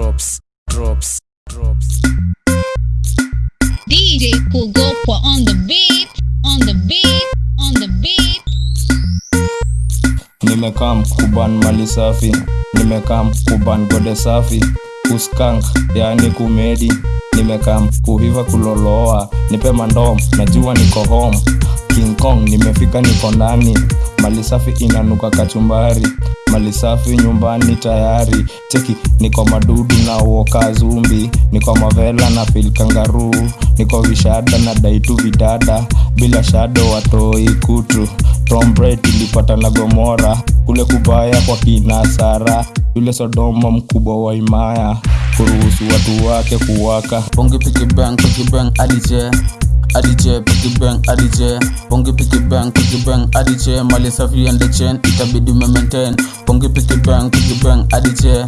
drops, drops, drops. DJ Kugopwa on the beat, on the beat, on the beat. nimekaa mkuban mali safi nimekaa mkuban gode safi kuskank yani kumedi nimekaa kuhiva kuloloa nipe mandom najua niko home king kong nimefika niko ndani mali safi inanuka kachumbari. Mali safi nyumbani tayari. Cheki niko madudu na uoka zumbi. Niko mavela na filkangaru ni niko vishada na daitu vidada. Bila shado watoi kutu. Tombre na gomora. Kule kubaya kwa kinasara yule sodoma mkubwa wa imaya. Kuruhusu watu wake kuwaka. Bongi piki bang, piki bang, adiche Adiche, piki bang, adiche Bongi piki bang, piki bang, adiche Mali safi and the chain, itabidi me maintain. Bongi piki bang, piki bang, adiche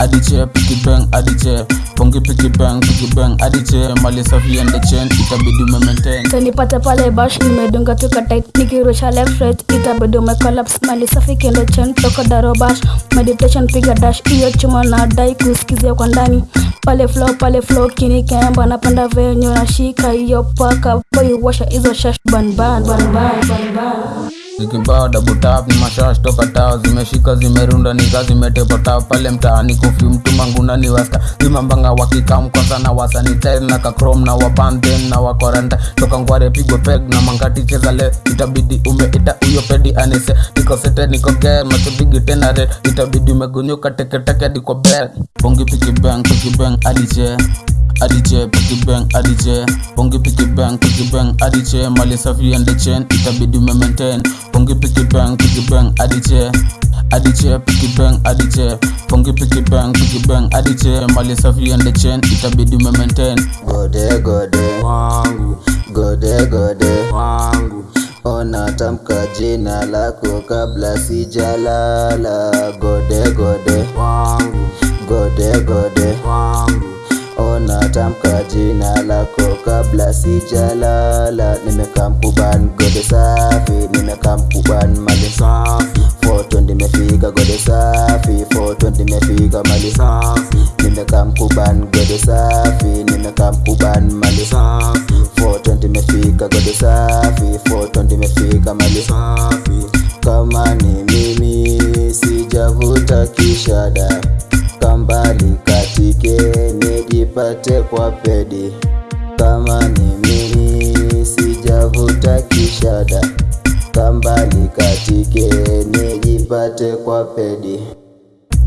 Adiche, piki bang, adiche Pongi piki bang, piki bang, adiche Mali safi and the chain, itabidi me maintain. Kanipata pale bash nimedunga tuka tight nikirusha left right itabidi umecollapse mali safi kendo chen toka daro bash. Meditation piga dash iyo chuma na dai kusikizia kwa ndani. Pale flow pale flow kini kemba napenda venyo nashika hiyo paka. Boy washa hizo shash. Ban ban ban ban ban ban Zikibao double tap ni mashash toka tao zimeshika zimerunda nika zimetepa tao pale mtaani kofi mtu manguna ni wasta. Zimambanga wakikam kwanza na wasanitaire na kakrom na wabanden na wakoranta toka ngware pigwe peg na mangati cheza le. Itabidi umeita uyo pedi anise. Niko sete niko ge machobigi tena red. Itabidi umegunyuka teketeke diko bel bongi piki bang piki bang adiche adiche piki bang adiche bongi piki bang piki bang adiche mali safi and the chain itabidi me maintain. Bongi piki bang piki bang adiche adiche piki bang adiche bongi piki bang piki bang adiche mali safi and the chain itabidi me maintain. Gode gode. Wangu. Gode gode. Wangu. Ona tamka jina lako kabla sijalala. Gode gode tamka jina lako kabla sijalala. Nimekaa mkuban gode safi. Nimekaa mkuban mali safi. Foto nimefika gode safi. Foto nimefika mali safi. Nimekaa mkuban gode safi. Nimekaa mkuban mali safi. Foto nimefika gode safi. Foto nimefika mali safi. Kama ni mimi sijavuta kishada. Kambali katike nijipate kwa pedi. Kama mimi sijavuta kishada kamba nikatike nijipate kwa pedi.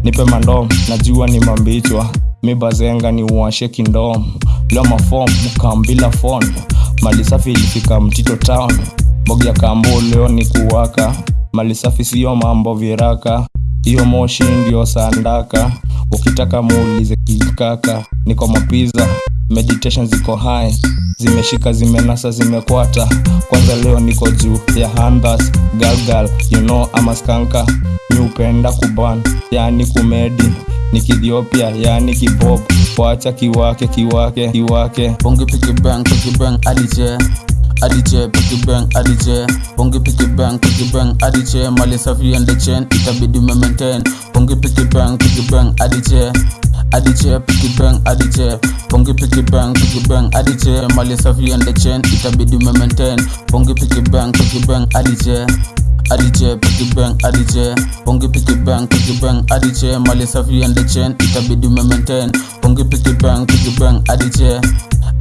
Nipe mandom najua ni mambichwa. Mi bazenga ni uashe kindom. Leo mafom mkambila fon mali safi ilifika mtito town. Bogi ya kambo leo ni kuwaka. Mali safi siyo mambo viraka. Hiyo moshi ndio sandaka ukitaka muulize kikaka niko mapiza meditation ziko hai zimeshika zimenasa zimekwata. Kwanza leo niko juu ya handas galgal you know amaskanka ni upenda kuban yani kumedi. Ni kithiopia yani kibob wacha kiwake kiwake kiwake. Bongi piki bang piki adiche piki bang adiche bongi piki bang piki bang adiche mali safi and the chain itabidi me maintain bongi piki bang piki bang adiche adiche piki bang adiche bongi piki bang piki bang adiche mali safi and the chain itabidi me maintain bongi piki bang piki bang adiche adiche piki bang adiche bongi piki bang piki bang adiche mali safi and the chain itabidi me maintain bongi piki bang piki bang adiche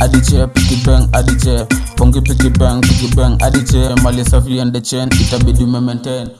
adiche piki bang adiche. Bongi piki bang piki bang adiche. Mali safi and the chain itabidi me maintain